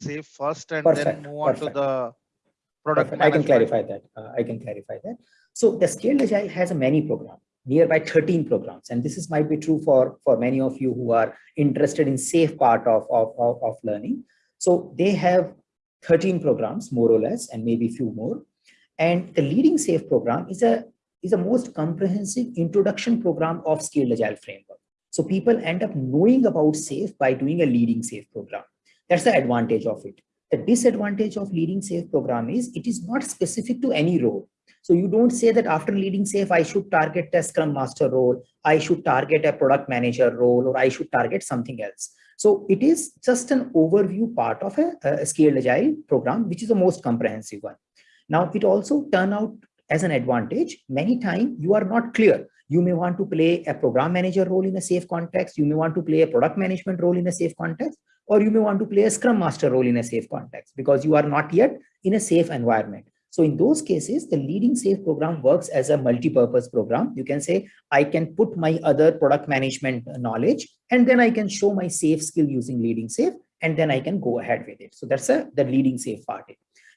safe first and Perfect, then move on perfect. to the product Perfect. I can clarify that. Uh, I can clarify that. So the Scaled Agile has a many program, nearby 13 programs. And this is might be true for, for many of you who are interested in safe part of, of, of, of learning. So they have 13 programs, more or less, and maybe few more. And the leading safe program is a is a most comprehensive introduction program of Scaled Agile framework. So people end up knowing about SAFe by doing a leading SAFe program. That's the advantage of it. The disadvantage of leading SAFe program is it is not specific to any role. So you don't say that after leading SAFe, I should target a Scrum Master role, I should target a product manager role, or I should target something else. So it is just an overview part of a, a scaled agile program, which is the most comprehensive one. Now, it also turn out as an advantage. Many times you are not clear. You may want to play a program manager role in a safe context. You may want to play a product management role in a safe context, or you may want to play a scrum master role in a safe context because you are not yet in a safe environment. So in those cases, the leading safe program works as a multi-purpose program. You can say, I can put my other product management knowledge, and then I can show my safe skill using leading safe, and then I can go ahead with it. So that's a, the leading safe part.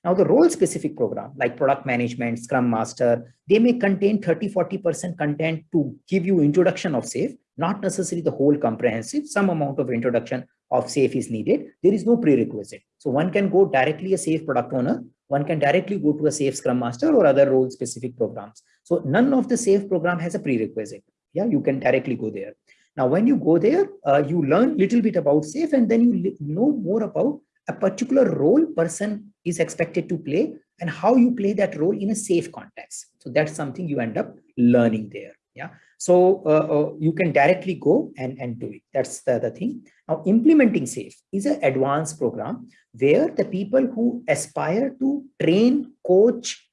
Now the role specific program like product management, scrum master, they may contain 30, 40% content to give you introduction of safe, not necessarily the whole comprehensive, some amount of introduction of safe is needed. There is no prerequisite. So one can go directly a safe product owner, one can directly go to a safe scrum master or other role specific programs. So none of the safe program has a prerequisite. Yeah, you can directly go there. Now, when you go there, uh, you learn little bit about safe and then you know more about a particular role person is expected to play and how you play that role in a safe context. So that's something you end up learning there. Yeah. So uh, uh, you can directly go and, and do it. That's the, the thing. Now, implementing SAFE is an advanced program where the people who aspire to train, coach,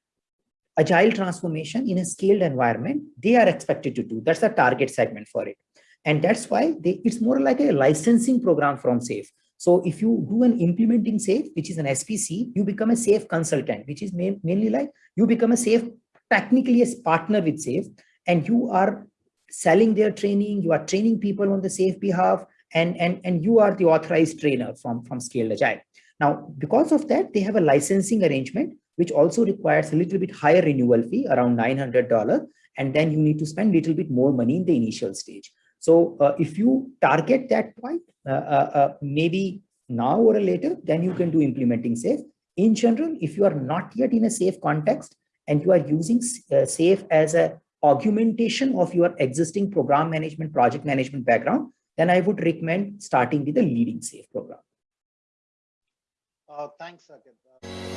agile transformation in a scaled environment, they are expected to do. That's the target segment for it. And that's why they, it's more like a licensing program from SAFE. So if you do an implementing safe, which is an SPC, you become a safe consultant, which is main, mainly like you become a safe, technically a partner with safe, and you are selling their training, you are training people on the safe behalf, and, and, and you are the authorized trainer from, from Scaled Agile. Now, because of that, they have a licensing arrangement, which also requires a little bit higher renewal fee, around $900, and then you need to spend a little bit more money in the initial stage. So uh, if you target that point, uh, uh, uh, maybe now or later, then you can do implementing safe. In general, if you are not yet in a safe context and you are using uh, safe as a augmentation of your existing program management, project management background, then I would recommend starting with a leading safe program. Uh, thanks, Saket.